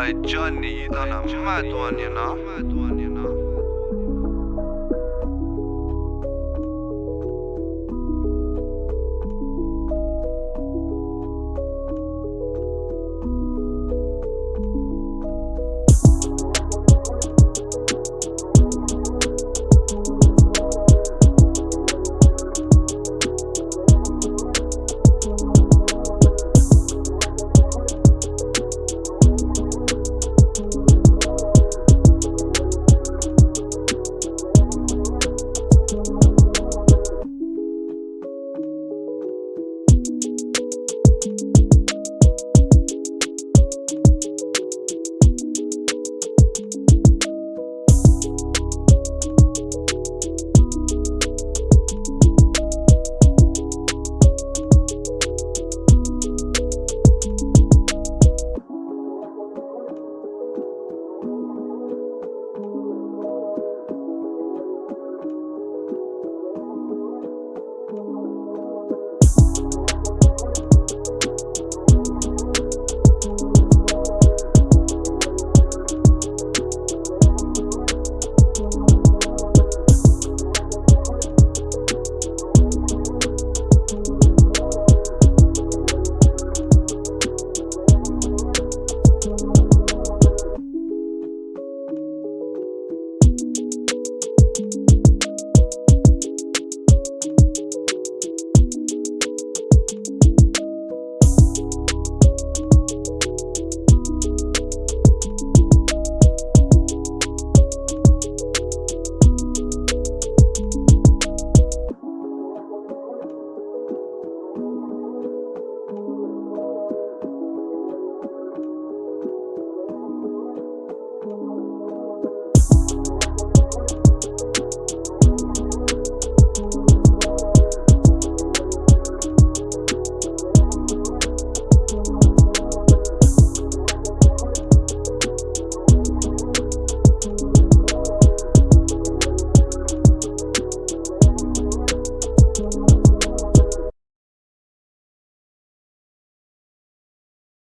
Hey Johnny, you done a mad one, you know.